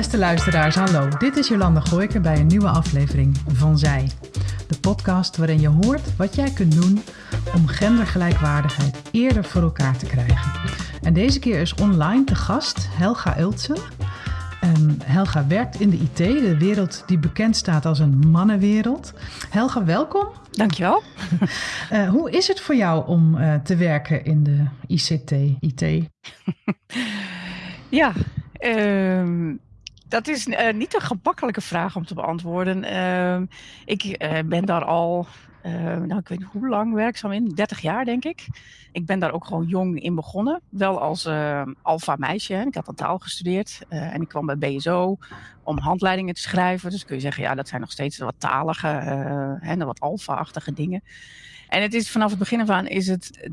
Beste luisteraars, hallo. Dit is Jolanda Gooiker bij een nieuwe aflevering van Zij. De podcast waarin je hoort wat jij kunt doen om gendergelijkwaardigheid eerder voor elkaar te krijgen. En deze keer is online te gast Helga Ultsen. Um, Helga werkt in de IT, de wereld die bekend staat als een mannenwereld. Helga, welkom. Dankjewel. uh, hoe is het voor jou om uh, te werken in de ICT, IT? ja, uh, dat is uh, niet een gemakkelijke vraag om te beantwoorden. ik ben daar al uh, nou, ik weet niet hoe lang werkzaam in, 30 jaar denk ik. Ik ben daar ook gewoon jong in begonnen. Wel als uh, alfa meisje. Hè. Ik had een taal gestudeerd en ik kwam bij BSO om handleidingen te schrijven. Dus kun je zeggen, ja, dat zijn nog steeds wat talige en wat alfa-achtige dingen. En het is vanaf het begin af aan is het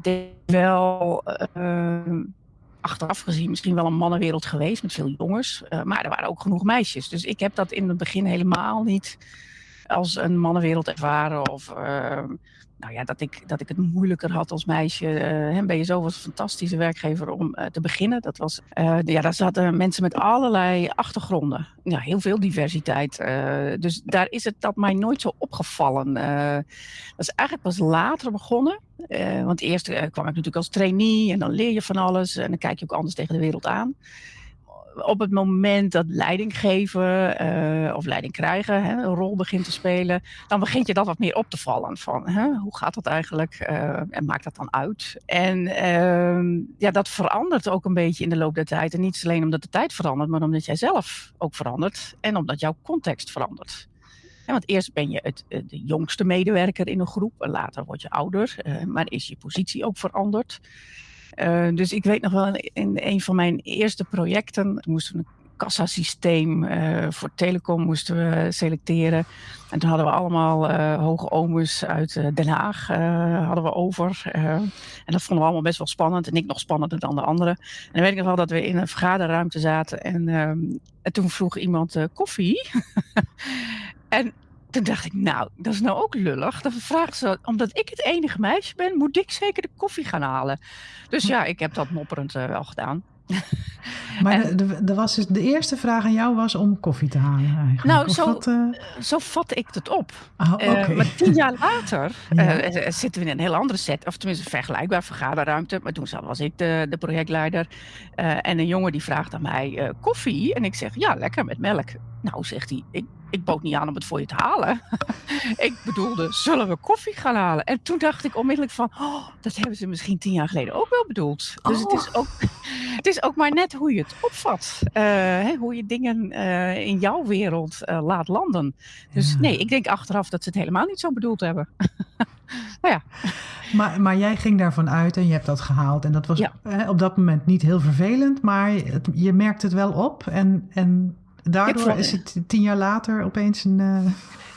wel achteraf gezien misschien wel een mannenwereld geweest met veel jongens. maar er waren ook genoeg meisjes. Dus ik heb dat in het begin helemaal niet als een mannenwereld ervaren. Of uh, nou ja, dat, ik, dat ik het moeilijker had als meisje. Uh, BSO was een fantastische werkgever om te beginnen. Dat was, ja, daar zaten mensen met allerlei achtergronden. Ja, heel veel diversiteit. dus daar is het dat mij nooit zo opgevallen. dat is eigenlijk pas later begonnen. Want eerst kwam ik natuurlijk als trainee en dan leer je van alles. En dan kijk je ook anders tegen de wereld aan op het moment dat leiding geven uh, of leiding krijgen hè, een rol begint te spelen, dan begint je dat wat meer op te vallen. Van hè, hoe gaat dat eigenlijk en maakt dat dan uit? En uh, ja, dat verandert ook een beetje in de loop der tijd. En niet alleen omdat de tijd verandert, maar omdat jij zelf ook verandert en omdat jouw context verandert. Want eerst ben je het, de jongste medewerker in een groep en later word je ouder, uh, maar is je positie ook veranderd. Uh, dus ik weet nog wel, in een van mijn eerste projecten moesten we een kassasysteem voor telecom moesten we selecteren. En toen hadden we allemaal hoge omus uit Den Haag hadden we over. en dat vonden we allemaal best wel spannend. En ik nog spannender dan de anderen. En dan weet ik nog wel dat we in een vergaderruimte zaten. En, ehm, en toen vroeg iemand koffie. en toen dacht ik, nou, dat is nou ook lullig. Dan vraagt ze, omdat ik het enige meisje ben, moet ik zeker de koffie gaan halen. Dus ja, ik heb dat mopperend uh, wel gedaan. Maar en, de, de, was dus, de eerste vraag aan jou was om koffie te halen eigenlijk? Nou, zo, wat, uh... zo vat ik het op. Oh, okay. uh, maar tien jaar later ja. zitten we in een heel andere set. Of tenminste een vergelijkbaar vergaderruimte. Maar toen was ik de, de projectleider. en een jongen die vraagt aan mij koffie. En ik zeg, ja, lekker met melk. Nou, zegt hij, ik ik bood niet aan om het voor je te halen. ik bedoelde, zullen we koffie gaan halen? En toen dacht ik onmiddellijk van, oh, dat hebben ze misschien tien jaar geleden ook wel bedoeld. Dus het, is oh. ook, het is ook maar net hoe je het opvat. Uh, hè, hoe je dingen uh, in jouw wereld uh, laat landen. Dus ja. nee, ik denk achteraf dat ze het helemaal niet zo bedoeld hebben. nou ja. Maar, maar jij ging daarvan uit en je hebt dat gehaald. En dat was ja. op dat moment niet heel vervelend, maar het, je merkt het wel op. En, en daardoor is het tien jaar later opeens een. Uh...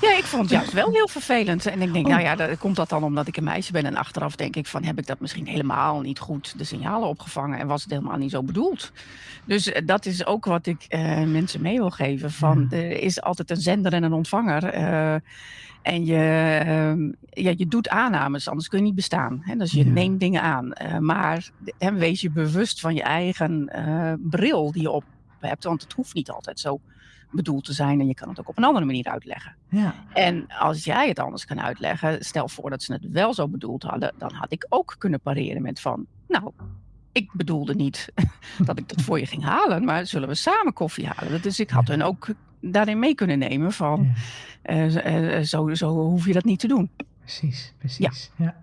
Ja, ik vond het juist wel heel vervelend. En ik denk, oh. nou ja, dat, komt dat dan omdat ik een meisje ben? En achteraf denk ik van, heb ik dat misschien helemaal niet goed de signalen opgevangen? En was het helemaal niet zo bedoeld? Dus uh, dat is ook wat ik uh, mensen mee wil geven. Van, ja. Er is altijd een zender en een ontvanger. En je, ja, je doet aannames, anders kun je niet bestaan. Hè? Dus je ja. neemt dingen aan. Uh, maar wees je bewust van je eigen bril die je op hebt. Want het hoeft niet altijd zo bedoeld te zijn en je kan het ook op een andere manier uitleggen. Ja. En als jij het anders kan uitleggen, stel voor dat ze het wel zo bedoeld hadden, dan had ik ook kunnen pareren met van, nou, ik bedoelde niet dat ik dat voor je ging halen, maar zullen we samen koffie halen? Dus ik had hun ook daarin mee kunnen nemen van, ja. uh, uh, zo, zo hoef je dat niet te doen. Precies, precies. Ja. ja.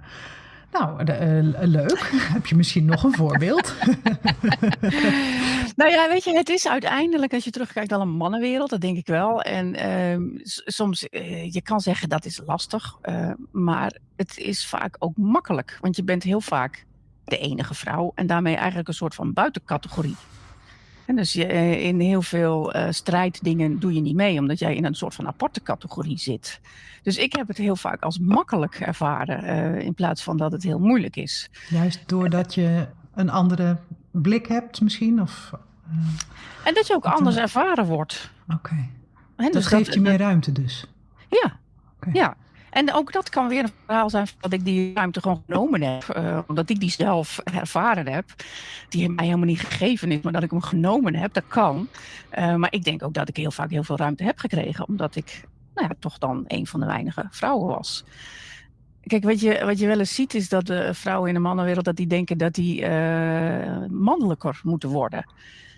Nou, uh, leuk. Heb je misschien nog een voorbeeld? nou ja, weet je, het is uiteindelijk, als je terugkijkt, al een mannenwereld, dat denk ik wel. En uh, soms, uh, je kan zeggen dat is lastig, uh, maar het is vaak ook makkelijk. Want je bent heel vaak de enige vrouw en daarmee eigenlijk een soort van buitencategorie. En dus je, in heel veel uh, strijddingen doe je niet mee, omdat jij in een soort van aparte categorie zit. Dus ik heb het heel vaak als makkelijk ervaren, uh, in plaats van dat het heel moeilijk is. Juist doordat je een andere blik hebt misschien? Of, uh, en dat je ook anders ervaren wordt. Oké. Okay. Dus dat geeft je meer ruimte dus? Ja, okay. ja. En ook dat kan weer een verhaal zijn dat ik die ruimte gewoon genomen heb. Uh, omdat ik die zelf ervaren heb. Die mij helemaal niet gegeven is, maar dat ik hem genomen heb. Dat kan. Uh, maar ik denk ook dat ik heel vaak heel veel ruimte heb gekregen. Omdat ik nou ja, toch dan een van de weinige vrouwen was. Kijk, wat je, wat je wel eens ziet is dat de vrouwen in de mannenwereld... dat die denken dat die uh, mannelijker moeten worden.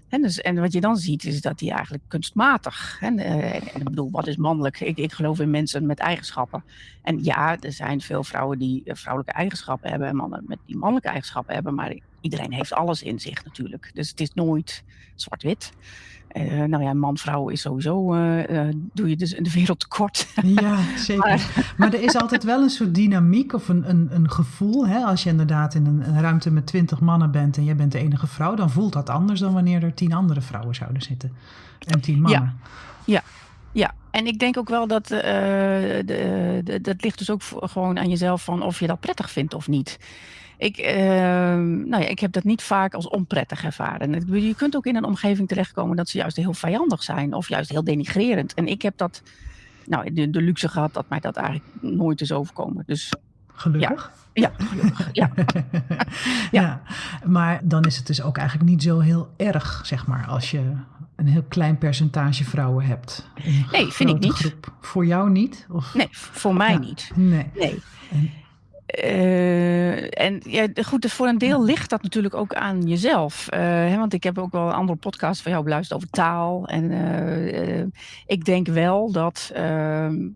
En, dus, en wat je dan ziet is dat die eigenlijk kunstmatig. En, uh, en, ik bedoel, wat is mannelijk? Ik, geloof in mensen met eigenschappen. En ja, er zijn veel vrouwen die vrouwelijke eigenschappen hebben en mannen met die mannelijke eigenschappen hebben. Maar iedereen heeft alles in zich natuurlijk. Dus het is nooit zwart-wit. Uh, nou ja, man-vrouw is sowieso, uh, uh, doe je dus in de wereld tekort. Ja, zeker. Maar, maar, er is altijd wel een soort dynamiek of een, een, een gevoel. Hè? Als je inderdaad in een, een, ruimte met twintig mannen bent en jij bent de enige vrouw, dan voelt dat anders dan wanneer er tien andere vrouwen zouden zitten. En tien mannen. Ja, ja. ja. en ik denk ook wel dat de, de, dat ligt dus ook gewoon aan jezelf van of je dat prettig vindt of niet. Ik, uh, nou ja, ik heb dat niet vaak als onprettig ervaren. Je kunt ook in een omgeving terechtkomen dat ze juist heel vijandig zijn of juist heel denigrerend. En ik heb dat, nou, de, de luxe gehad dat mij dat eigenlijk nooit is overkomen. Dus Gelukkig. Ja, ja gelukkig. Ja. ja. ja. maar dan is het dus ook eigenlijk niet zo heel erg, zeg maar, als je een heel klein percentage vrouwen hebt. Nee, vind ik niet. Groep. Voor jou niet? Of? Nee, voor mij niet. Nee. nee. En, uh, en ja, goed, dus voor een deel ligt dat natuurlijk ook aan jezelf. Uh, hè, want ik heb ook wel een andere podcast van jou beluisterd over taal. En uh, ik denk wel dat, ehm,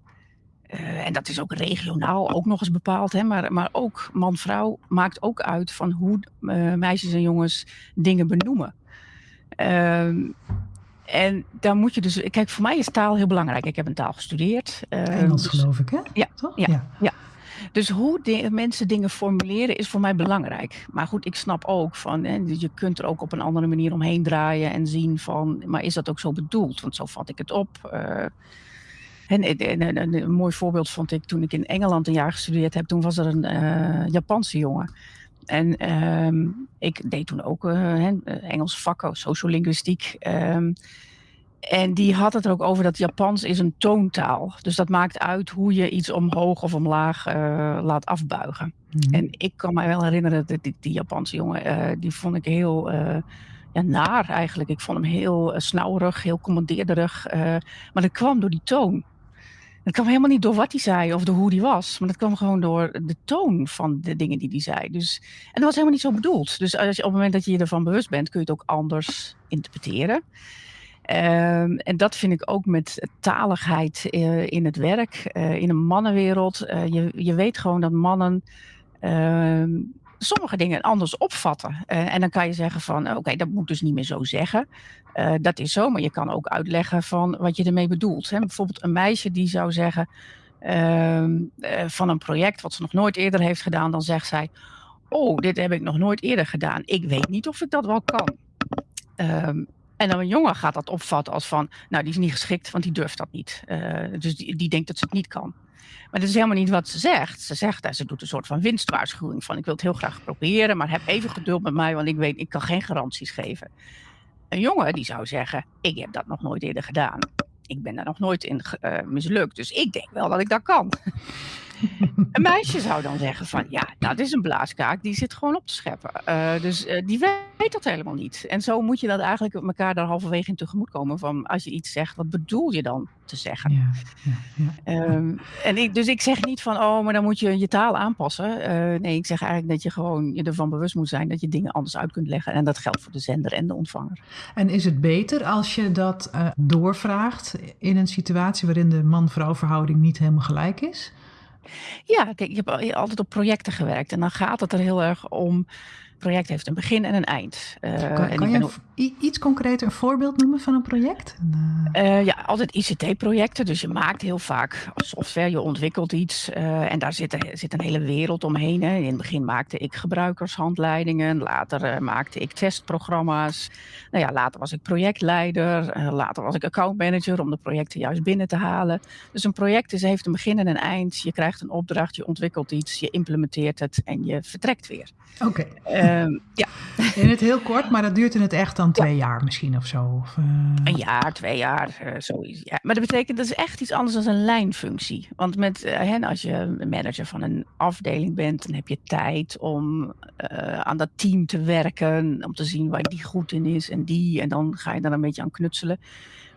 en dat is ook regionaal ook nog eens bepaald, hè, maar, maar ook man-vrouw maakt ook uit van hoe meisjes en jongens dingen benoemen. Ehm, en daar moet je dus. Kijk, voor mij is taal heel belangrijk. Ik heb een taal gestudeerd. Engels, dus, geloof ik, hè? Ja, Toch? ja, ja. ja. Dus hoe mensen dingen formuleren is voor mij belangrijk. Maar goed, ik snap ook van, hè, je kunt er ook op een andere manier omheen draaien en zien van, maar is dat ook zo bedoeld? Want zo vat ik het op. En, een mooi voorbeeld vond ik toen ik in Engeland een jaar gestudeerd heb. Toen was er een uh, Japanse jongen. En um, ik deed toen ook uh, Engelse vakken, sociolinguïstiek. Um, en die had het er ook over dat Japans is een toontaal. Dus dat maakt uit hoe je iets omhoog of omlaag uh, laat afbuigen. Mm. En ik kan mij wel herinneren dat die, die Japanse jongen, uh, die vond ik heel uh, ja, naar eigenlijk. Ik vond hem heel snauwerig, heel commandeerderig. maar dat kwam door die toon. Dat kwam helemaal niet door wat hij zei of door hoe hij was. Maar dat kwam gewoon door de toon van de dingen die hij zei. Dus, en dat was helemaal niet zo bedoeld. Dus als je, op het moment dat je je ervan bewust bent, kun je het ook anders interpreteren. Um, en dat vind ik ook met taligheid uh, in het werk, uh, in een mannenwereld. Uh, je, je weet gewoon dat mannen ehm, sommige dingen anders opvatten. en dan kan je zeggen van, oké, dat moet dus niet meer zo zeggen. dat is zo, maar je kan ook uitleggen van wat je ermee bedoelt. Hè? Bijvoorbeeld een meisje die zou zeggen ehm, van een project wat ze nog nooit eerder heeft gedaan, dan zegt zij, oh, dit heb ik nog nooit eerder gedaan. Ik weet niet of ik dat wel kan. Um, en dan een jongen gaat dat opvatten als van, nou die is niet geschikt, want die durft dat niet. Uh, dus die, denkt dat ze het niet kan. Maar dat is helemaal niet wat ze zegt. Ze zegt, ze doet een soort van winstwaarschuwing van ik wil het heel graag proberen, maar heb even geduld met mij, want ik weet, ik kan geen garanties geven. Een jongen die zou zeggen, ik heb dat nog nooit eerder gedaan. Ik ben daar nog nooit in uh, mislukt, dus ik denk wel dat ik dat kan. Een meisje zou dan zeggen van ja, dat is een blaaskaak, die zit gewoon op te scheppen. Uh, dus uh, die weet dat helemaal niet. En zo moet je dat eigenlijk elkaar daar halverwege in tegemoet komen van als je iets zegt, wat bedoel je dan te zeggen? Ja, ja, ja. Um, en ik, dus ik zeg niet van oh, maar dan moet je je taal aanpassen. Uh, nee, ik zeg eigenlijk dat je gewoon je ervan bewust moet zijn dat je dingen anders uit kunt leggen. En dat geldt voor de zender en de ontvanger. En is het beter als je dat doorvraagt in een situatie waarin de man-vrouw verhouding niet helemaal gelijk is? Ja, kijk, ik heb altijd op projecten gewerkt. En dan gaat het er heel erg om project heeft een begin en een eind. Uh, kan, en kan je ook... iets concreter een voorbeeld noemen van een project? Uh, ja, altijd ICT-projecten. Dus je maakt heel vaak software, je ontwikkelt iets. Uh, en daar zit, zit, een hele wereld omheen. Hè. In het begin maakte ik gebruikershandleidingen. Later maakte ik testprogramma's. Nou ja, later was ik projectleider. later was ik accountmanager om de projecten juist binnen te halen. Dus een project is, heeft een begin en een eind. Je krijgt een opdracht, je ontwikkelt iets, je implementeert het en je vertrekt weer. Oké. Okay. Ehm, ja. In het heel kort, maar dat duurt in het echt dan twee jaar misschien of zo? Of, uh... Een jaar, twee jaar, uh, zoiets. Ja. Maar dat betekent, dat is echt iets anders dan een lijnfunctie. Want met, uh, hen, als je manager van een afdeling bent, dan heb je tijd om aan dat team te werken, om te zien waar die goed in is en die. En dan ga je daar een beetje aan knutselen.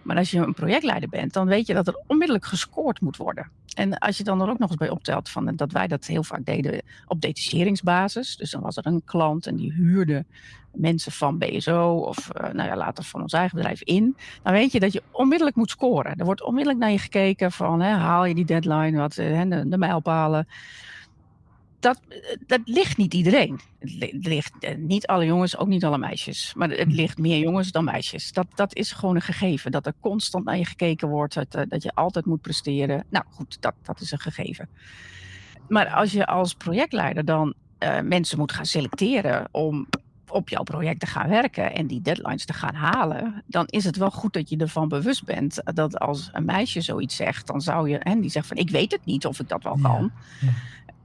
Maar als je een projectleider bent, dan weet je dat er onmiddellijk gescoord moet worden. En als je dan er ook nog eens bij optelt van dat wij dat heel vaak deden op detacheringsbasis. Dus dan was er een klant en die huurde mensen van BSO of uh, nou ja, later van ons eigen bedrijf in. Dan weet je dat je onmiddellijk moet scoren. Er wordt onmiddellijk naar je gekeken van hè, haal je die deadline, wat, hè, de, de mijlpalen dat, dat ligt niet iedereen. Het ligt eh, niet alle jongens, ook niet alle meisjes. Maar het hm. ligt meer jongens dan meisjes. Dat, dat is gewoon een gegeven. Dat er constant naar je gekeken wordt. Dat, eh, dat je altijd moet presteren. Nou goed, dat, dat is een gegeven. Maar als je als projectleider dan uh, mensen moet gaan selecteren om op jouw project te gaan werken en die deadlines te gaan halen, dan is het wel goed dat je ervan bewust bent dat als een meisje zoiets zegt, dan zou je, en die zegt van ik weet het niet of ik dat wel kan. Ja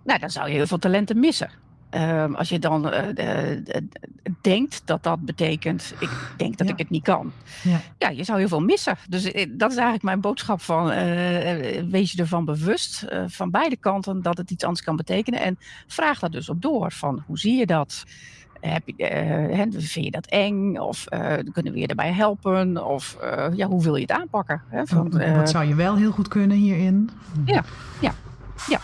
nou, dan zou je heel veel talenten missen. Um, als je dan uh, uh, denkt dat dat betekent, ik denk dat ja. ik het niet kan. Ja. ja. je zou heel veel missen. Dus dat is eigenlijk mijn boodschap van, uh, wees je ervan bewust van beide kanten dat het iets anders kan betekenen. En vraag daar dus op door van, hoe zie je dat? Heb je, vind je dat eng? Of kunnen we je daarbij helpen? Of ja, hoe wil je het aanpakken? Hè? Van, Wat zou je wel heel goed kunnen hierin? Ja, ja, ja.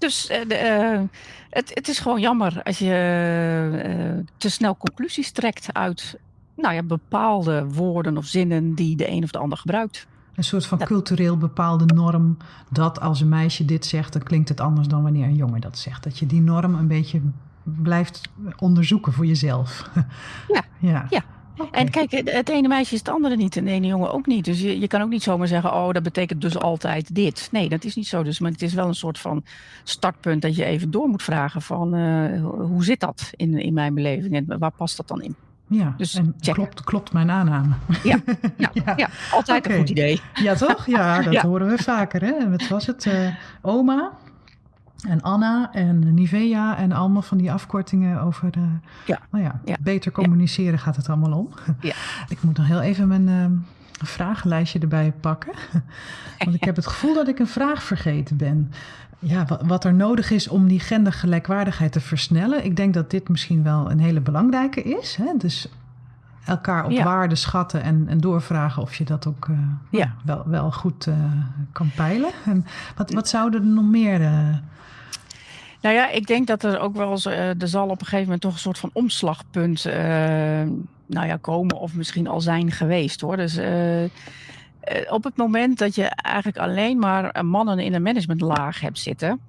Dus uh, de, uh, het, het, is gewoon jammer als je uh, te snel conclusies trekt uit nou ja, bepaalde woorden of zinnen die de een of de ander gebruikt. Een soort van dat... cultureel bepaalde norm dat als een meisje dit zegt, dan klinkt het anders dan wanneer een jongen dat zegt. Dat je die norm een beetje blijft onderzoeken voor jezelf. Ja, ja. ja. Okay. En kijk, het ene meisje is het andere niet en de ene jongen ook niet. Dus je, je kan ook niet zomaar zeggen, oh, dat betekent dus altijd dit. Nee, dat is niet zo. Dus, maar het is wel een soort van startpunt dat je even door moet vragen van, uh, hoe zit dat in, in mijn beleving en waar past dat dan in? Ja, dus en klopt, klopt mijn aanname. Ja, ja, ja. ja altijd okay. een goed idee. Ja, toch? Ja, dat horen we vaker. Hè? Wat was het? Uh, oma, en Anna en Nivea en allemaal van die afkortingen over de, ja. Nou ja, ja. beter communiceren gaat het allemaal om. Ja. Ik moet nog heel even mijn uh, vragenlijstje erbij pakken. Want ik heb het gevoel dat ik een vraag vergeten ben. Ja, wat, wat er nodig is om die gendergelijkwaardigheid te versnellen. Ik denk dat dit misschien wel een hele belangrijke is. Hè? Dus elkaar op waarde schatten en, en doorvragen of je dat ook uh, ja. wel, wel goed uh, kan peilen. En wat, wat zouden er nog meer uh, nou ja, ik denk dat er ook wel eens, er zal op een gegeven moment toch een soort van omslagpunt nou ja, komen of misschien al zijn geweest hoor. Dus op het moment dat je eigenlijk alleen maar mannen in een managementlaag hebt zitten,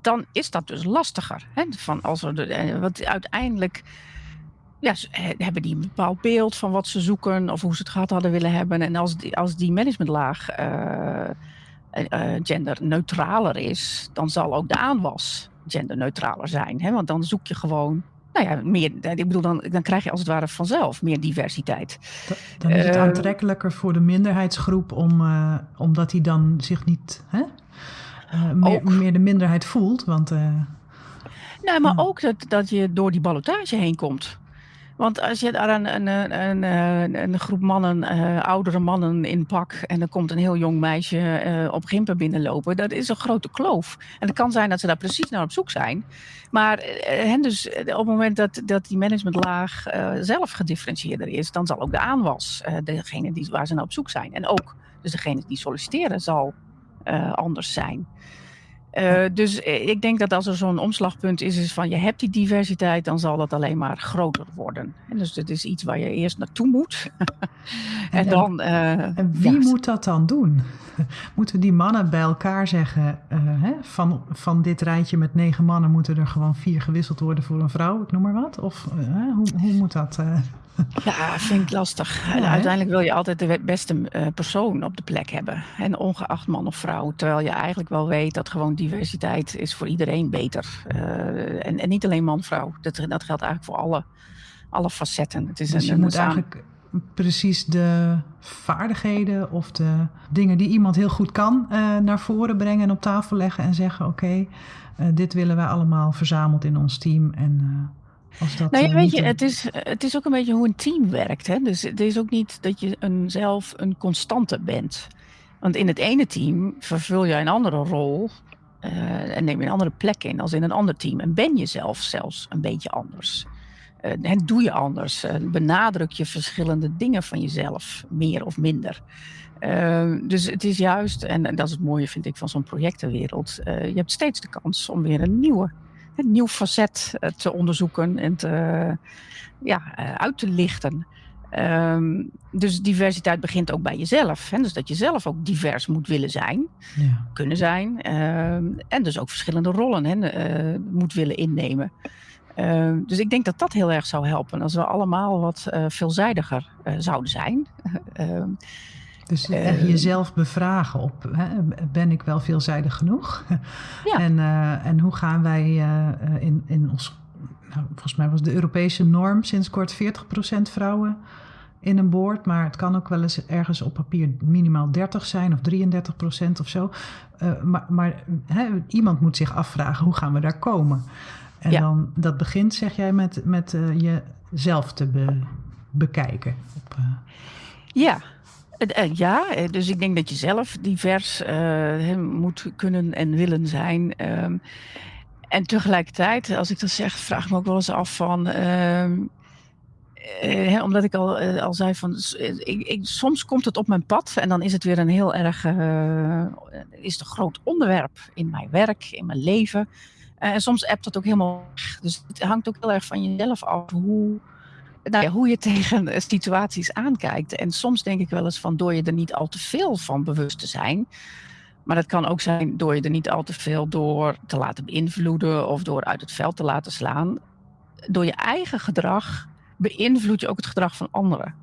dan is dat dus lastiger. Hè? Van als er want uiteindelijk ja, hebben die een bepaald beeld van wat ze zoeken of hoe ze het gehad hadden willen hebben. En als die, als die managementlaag genderneutraler is, dan zal ook de aanwas genderneutraler zijn. Hè? Want dan zoek je gewoon nou ja, meer, ik bedoel, dan, dan krijg je als het ware vanzelf meer diversiteit. Dan is het uh, aantrekkelijker voor de minderheidsgroep, om, uh, omdat hij dan zich niet hè, uh, meer, meer, de minderheid voelt. Want, nou, maar ook dat, dat je door die ballotage heen komt. Want als je daar een, een, een, een groep mannen, uh, oudere mannen in pak en er komt een heel jong meisje uh, op Gimpen binnenlopen, dat is een grote kloof. En het kan zijn dat ze daar precies naar op zoek zijn. Maar uh, dus op het moment dat, dat die managementlaag zelf gedifferentieerder is, dan zal ook de aanwas, degene die, waar ze naar op zoek zijn. En ook dus degene die solliciteren zal anders zijn. Uh, dus ik denk dat als er zo'n omslagpunt is, is van je hebt die diversiteit, dan zal dat alleen maar groter worden. En dus het is iets waar je eerst naartoe moet. en, en, dan. Uh, en wie ja. moet dat dan doen? Moeten die mannen bij elkaar zeggen: uh, hè, van, van dit rijtje met negen mannen moeten er gewoon vier gewisseld worden voor een vrouw, ik noem maar wat? Of hoe, hoe moet dat? Ja, vind ik lastig. Ja, uiteindelijk wil je altijd de beste uh, persoon op de plek hebben. En ongeacht man of vrouw. Terwijl je eigenlijk wel weet dat gewoon diversiteit is voor iedereen beter. Uh, en, en, niet alleen man-vrouw. Dat, dat geldt eigenlijk voor alle, alle facetten. Het is dus je een moet eigenlijk precies de vaardigheden of de dingen die iemand heel goed kan uh, naar voren brengen en op tafel leggen en zeggen: Oké, okay, dit willen wij allemaal verzameld in ons team. En Als dat Nou ja, eh, weet je, het is, het is ook een beetje hoe een team werkt. Hè? Dus het is ook niet dat je een, zelf een constante bent. Want in het ene team vervul jij een andere rol eh, en neem je een andere plek in als in een ander team. En ben je zelf zelfs een beetje anders. Eh, en doe je anders. Eh, benadruk je verschillende dingen van jezelf, meer of minder. Eh, dus het is juist, en, en dat is het mooie vind ik van zo'n projectenwereld, eh, je hebt steeds de kans om weer een nieuwe een nieuw facet eh, te onderzoeken en te, ja, eh, uit te lichten. Ehm, dus diversiteit begint ook bij jezelf. Hè? Dus dat je zelf ook divers moet willen zijn, ja. kunnen zijn. ehm, en dus ook verschillende rollen hè, eh, moet willen innemen. Ehm, dus ik denk dat dat heel erg zou helpen als we allemaal wat eh, veelzijdiger eh, zouden zijn. Dus Eh, jezelf bevragen op, hè, ben ik wel veelzijdig genoeg? Ja. En, eh, en hoe gaan wij eh, in, in ons, nou, volgens mij was de Europese norm sinds kort 40% vrouwen in een boord, maar het kan ook wel eens ergens op papier minimaal 30 zijn of 33% of zo. Maar maar hè, iemand moet zich afvragen, hoe gaan we daar komen? En Ja. dan, dat begint, zeg jij, met, met jezelf te be- bekijken. Op, Ja. Eh, eh, ja, eh, dus ik denk dat je zelf divers moet kunnen en willen zijn. Ehm, en tegelijkertijd, als ik dat zeg, vraag ik me ook wel eens af van. hè, omdat ik al, al zei van. Ik, ik, soms komt het op mijn pad en dan is het weer een heel erg. is het groot onderwerp in mijn werk, in mijn leven. En soms appt dat ook helemaal weg. Dus het hangt ook heel erg van jezelf af hoe nou hoe je tegen eh, situaties aankijkt. En soms denk ik wel eens van door je er niet al te veel van bewust te zijn. Maar dat kan ook zijn door je er niet al te veel door te laten beïnvloeden of door uit het veld te laten slaan. Door je eigen gedrag beïnvloed je ook het gedrag van anderen.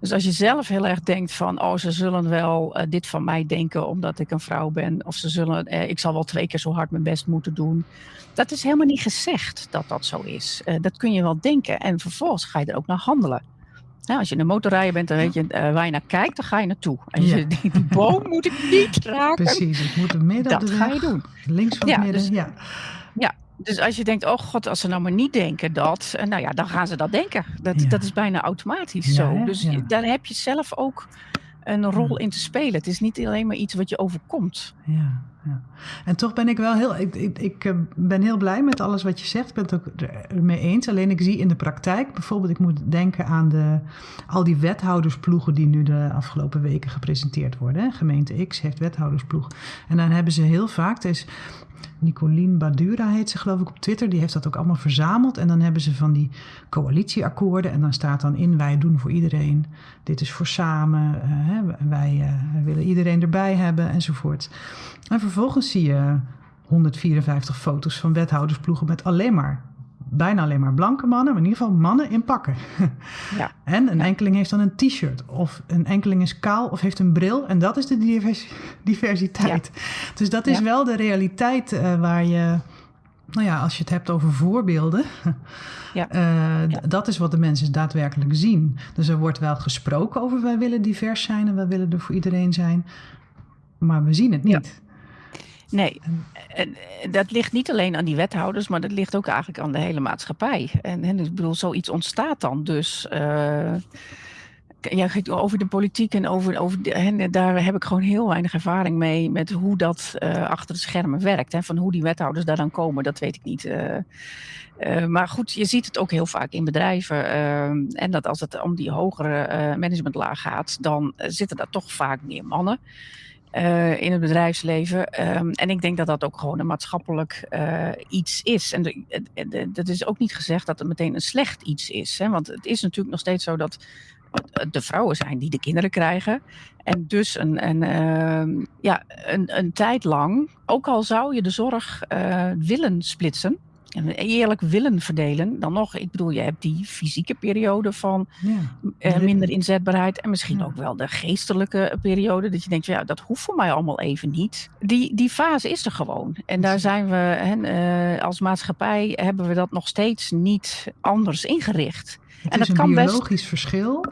Dus als je zelf heel erg denkt van, oh, ze zullen wel eh, dit van mij denken omdat ik een vrouw ben, of ze zullen, eh, ik zal wel twee keer zo hard mijn best moeten doen. Dat is helemaal niet gezegd dat dat zo is. Eh, dat kun je wel denken en vervolgens ga je er ook naar handelen. Nou, als je een motorrijder bent, dan weet je waar je naar kijkt, dan ga je naartoe. En Ja. je denkt, die boom moet ik niet raken, precies, ik moet een midden dat de ga je doen. links van Ja, midden. dus- ja. Dus als je denkt, oh god, als ze nou maar niet denken dat, nou ja, dan gaan ze dat denken. Dat, Ja. dat is bijna automatisch Ja, zo. hè? Dus Ja. daar heb je zelf ook een rol in te spelen. Het is niet alleen maar iets wat je overkomt. Ja, ja. En toch ben ik wel heel. Ik, ik, ik eh, ben heel blij met alles wat je zegt. Ik ben het ook ermee eens. Alleen ik zie in de praktijk, bijvoorbeeld, ik moet denken aan de, al die wethoudersploegen die nu de afgelopen weken gepresenteerd worden. Gemeente X heeft wethoudersploeg. En dan hebben ze heel vaak. Is Nicolien Badura heet ze geloof ik op Twitter. Die heeft dat ook allemaal verzameld. En dan hebben ze van die coalitieakkoorden. En dan staat dan in wij doen voor iedereen. Dit is voor samen. eh, eh, wij willen iedereen erbij hebben enzovoort. En vervolgens zie je 154 foto's van wethoudersploegen met alleen maar, bijna alleen maar blanke mannen, maar in ieder geval mannen in pakken. Ja. En een enkeling heeft dan een t-shirt, of een enkeling is kaal of heeft een bril. En dat is de divers- diversiteit. Dus dat is Ja. wel de realiteit eh, waar je, nou ja, als je het hebt over voorbeelden. Ja. eh, Ja. Dat is wat de mensen daadwerkelijk zien. Dus er wordt wel gesproken over wij willen divers zijn en wij willen er voor iedereen zijn. Maar we zien het niet. Nee, en, dat ligt niet alleen aan die wethouders, maar dat ligt ook eigenlijk aan de hele maatschappij. En, en ik bedoel, zoiets ontstaat dan dus. eh, ja, over de politiek en over, over de, en daar heb ik gewoon heel weinig ervaring mee met hoe dat eh, achter de schermen werkt. Hè. Van hoe die wethouders daar dan komen, dat weet ik niet. eh. Maar goed, je ziet het ook heel vaak in bedrijven. en dat als het om die hogere managementlaag gaat, dan zitten daar toch vaak meer mannen eh, in het bedrijfsleven. Ehm, en ik denk dat dat ook gewoon een maatschappelijk eh, iets is. En dat is ook niet gezegd dat het meteen een slecht iets is. Hè? Want het is natuurlijk nog steeds zo dat de vrouwen zijn die de kinderen krijgen. En dus een, een, ehm, ja, een, een tijd lang, ook al zou je de zorg eh, willen splitsen. En eerlijk willen verdelen, dan nog, ik bedoel, je hebt die fysieke periode van Ja. eh, De- minder inzetbaarheid. En misschien Ja. ook wel de geestelijke periode. Dat je denkt, ja, dat hoeft voor mij allemaal even niet. Die, die fase is er gewoon. En daar zijn we, hè, eh, als maatschappij hebben we dat nog steeds niet anders ingericht. Het En is dat een kan best- biologisch verschil.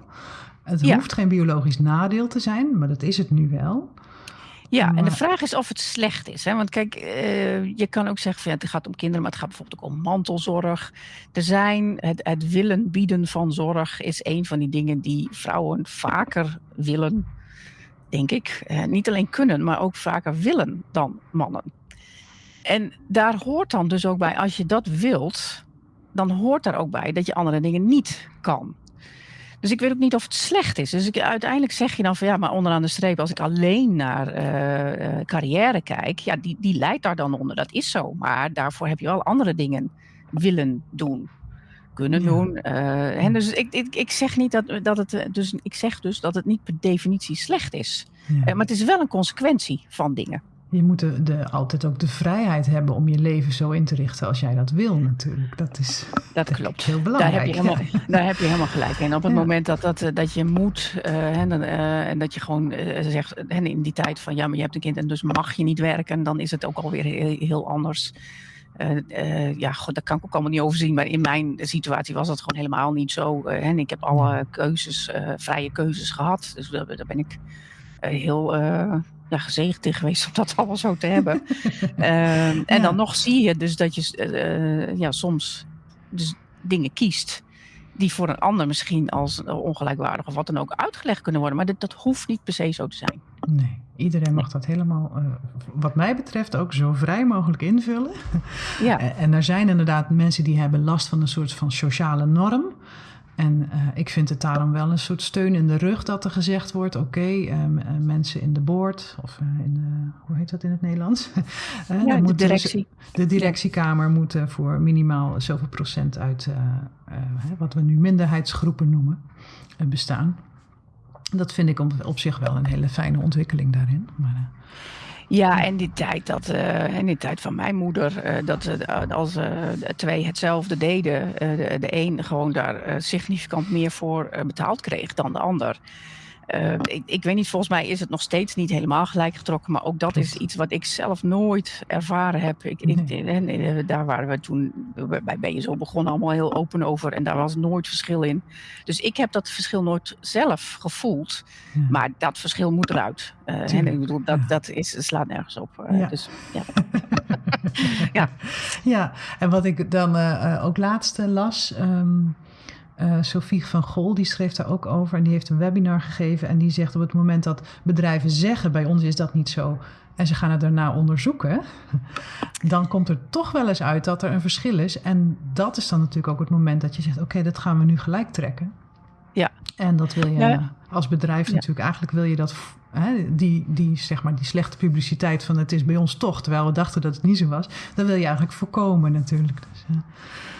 Het Ja. hoeft geen biologisch nadeel te zijn, maar dat is het nu wel. Ja, en de vraag is of het slecht is. Hè? Want kijk, eh, je kan ook zeggen van ja, het gaat om kinderen, maar het gaat bijvoorbeeld ook om mantelzorg. Er zijn, het, het willen bieden van zorg is een van die dingen die vrouwen vaker willen, denk ik. Eh, niet alleen kunnen, maar ook vaker willen dan mannen. En daar hoort dan dus ook bij, als je dat wilt, dan hoort daar ook bij dat je andere dingen niet kan. Dus ik weet ook niet of het slecht is. Dus ik, uiteindelijk zeg je dan van ja, maar onderaan de streep, als ik alleen naar eh, eh, carrière kijk, ja, die, die leidt daar dan onder. Dat is zo. Maar daarvoor heb je wel andere dingen willen doen. Kunnen Ja. doen. eh, en dus ik, ik, ik zeg niet dat, dat het. Dus ik zeg dus dat het niet per definitie slecht is. Ja. Maar het is wel een consequentie van dingen. Je moet de, de- altijd ook de vrijheid hebben om je leven zo in te richten als jij dat wil natuurlijk. Dat is Dat klopt. heel Daar belangrijk. heb, je helemaal, daar heb je helemaal gelijk in. Op het Ja. moment dat, dat, eh, dat je moet eh, en, dan, eh, en dat je gewoon eh, zegt, en in die tijd van ja, maar je hebt een kind en dus mag je niet werken, dan is het ook alweer heel, heel anders. Eh, eh, ja, god, daar kan ik ook allemaal niet overzien. Maar in mijn situatie was dat gewoon helemaal niet zo. eh, en ik heb alle keuzes, eh, vrije keuzes gehad. Dus daar, daar ben ik eh, heel eh, ja, gezegend in geweest om dat allemaal zo te hebben. Ehm, en Ja. dan nog zie je dus dat je eh, ja, soms dus dingen kiest die voor een ander misschien als eh, ongelijkwaardig of wat dan ook uitgelegd kunnen worden. Maar dat, dat hoeft niet per se zo te zijn. Nee, iedereen mag dat helemaal, eh, wat mij betreft, ook zo vrij mogelijk invullen. Ja, En- En er zijn inderdaad mensen die hebben last van een soort van sociale norm. En eh, ik vind het daarom wel een soort steun in de rug dat er gezegd wordt: oké, ehm, eh, mensen in de board, of eh, in de, hoe heet dat in het Nederlands? Eh, ja de dus- directie. de directiekamer moet eh, voor minimaal zoveel procent uit eh, eh, wat we nu minderheidsgroepen noemen eh, bestaan. Dat vind ik op, op zich wel een hele fijne ontwikkeling daarin. Maar, eh, Ja, en die tijd, dat, eh, en die tijd van mijn moeder, eh, dat eh, als twee hetzelfde deden, de, de een gewoon daar significant meer voor betaald kreeg dan de ander. Eh, ik, ik weet niet, volgens mij is het nog steeds niet helemaal gelijk getrokken, maar ook dat is iets wat ik zelf nooit ervaren heb. Ik, en, eh, daar waren we toen bij BSO begonnen allemaal heel open over en daar was nooit verschil in. Dus ik heb dat verschil nooit zelf gevoeld. ja. Maar dat verschil moet eruit. Eh, en ik bedoel, dat, ja. dat is, slaat nergens op. Eh, Ja. Dus, ja. Ja, en wat ik dan eh, eh, ook laatst eh, las, ehm, eh, Sophie van Gol, die schreef daar ook over en die heeft een webinar gegeven en die zegt op het moment dat bedrijven zeggen bij ons is dat niet zo en ze gaan het daarna onderzoeken, dan komt er toch wel eens uit dat er een verschil is en dat is dan natuurlijk ook het moment dat je zegt oké, dat gaan we nu gelijk trekken. Ja. En dat wil je Ja. als bedrijf Ja. natuurlijk, eigenlijk wil je dat, hè, die, die, zeg maar, die slechte publiciteit van het is bij ons toch, terwijl we dachten dat het niet zo was, dat wil je eigenlijk voorkomen natuurlijk. Dus, eh,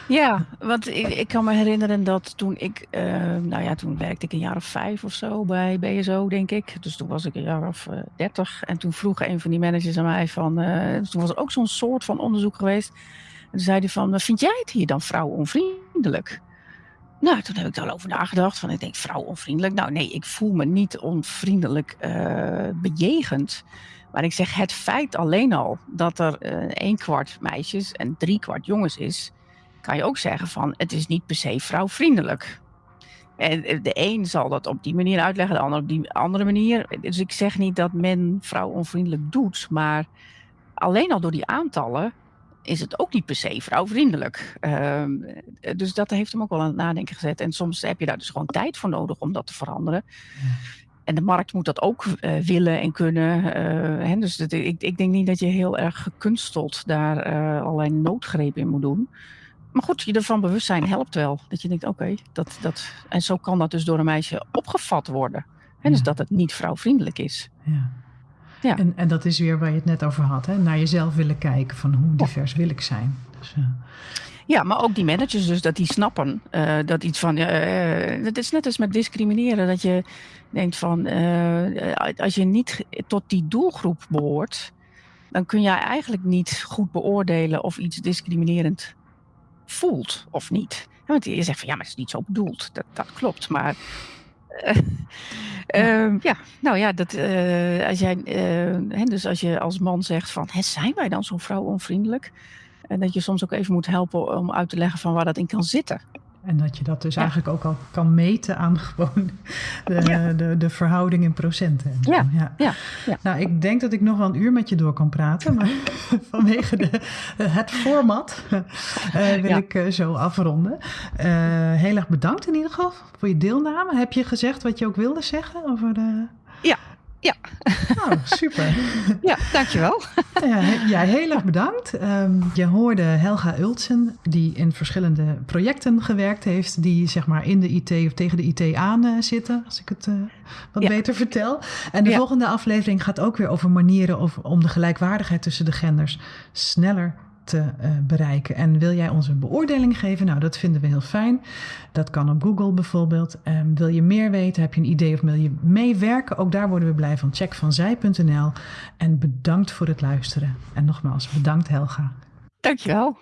ja, want ik, kan me herinneren dat toen ik, eh, nou ja, toen werkte ik een jaar of vijf of zo bij BSO, denk ik. Dus toen was ik een jaar of eh, dertig. en toen vroeg een van die managers aan mij van, eh, toen was er ook zo'n soort van onderzoek geweest. En toen zei hij van, vind jij het hier dan vrouwonvriendelijk? Nou, toen heb ik daarover nagedacht. Van, ik denk, vrouwonvriendelijk? Nou nee, ik voel me niet onvriendelijk bejegend. Maar ik zeg, het feit alleen al dat er eh een kwart meisjes en drie kwart jongens is, kan je ook zeggen van, het is niet per se vrouwvriendelijk. En eh, de een zal dat op die manier uitleggen, de ander op die andere manier. Dus ik zeg niet dat men vrouwonvriendelijk doet, maar alleen al door die aantallen is het ook niet per se vrouwvriendelijk. Ehm, eh, dus dat heeft hem ook wel aan het nadenken gezet. En soms heb je daar dus gewoon tijd voor nodig om dat te veranderen. En de markt moet dat ook eh, willen en kunnen. hè, dus dat, ik, ik denk niet dat je heel erg gekunsteld daar allerlei noodgrepen in moet doen. Maar goed, je ervan bewust zijn helpt wel. Dat je denkt, oké, dat, dat... En zo kan dat dus door een meisje opgevat worden. Hè, dus dat het niet vrouwvriendelijk is. Ja. Ja. En, en dat is weer waar je het net over had, hè? naar jezelf willen kijken van hoe divers wil ik zijn. Dus, eh, Ja, maar ook die managers dus, dat die snappen eh, dat iets van... eh het is net als met discrimineren, dat je denkt van... als je niet tot die doelgroep behoort... dan kun je eigenlijk niet goed beoordelen of iets discriminerend voelt of niet. Want je zegt van ja, maar het is niet zo bedoeld. Dat, dat klopt, maar... eh, ehm, ja, nou ja, dat, eh, als jij, eh, hè, dus als je als man zegt van, hè, zijn wij dan zo vrouwonvriendelijk? En dat je soms ook even moet helpen om uit te leggen van waar dat in kan zitten. En dat je dat dus eigenlijk ook al kan meten aan gewoon de, de, de, verhouding in procenten. Ja. Ja. ja. Nou, ik denk dat ik nog wel een uur met je door kan praten, maar vanwege de, het format uh, wil ik uh, zo afronden. Uh, heel erg bedankt in ieder geval voor je deelname. Heb je gezegd wat je ook wilde zeggen over de... Ja, ja. Oh, super. Ja, dankjewel. Ja, ja heel erg bedankt. Um, je hoorde Helga Ultsen, die in verschillende projecten gewerkt heeft, die zeg maar in de IT of tegen de IT aan uh, zitten, als ik het uh, wat ja. beter vertel. En de ja. volgende aflevering gaat ook weer over manieren of, om de gelijkwaardigheid tussen de genders sneller te uh, bereiken. En wil jij ons een beoordeling geven? Nou, dat vinden we heel fijn. Dat kan op Google bijvoorbeeld. Um, wil je meer weten? Heb je een idee of wil je meewerken? Ook daar worden we blij van. Check vanzij.nl. En bedankt voor het luisteren. En nogmaals, bedankt Helga. Dankjewel.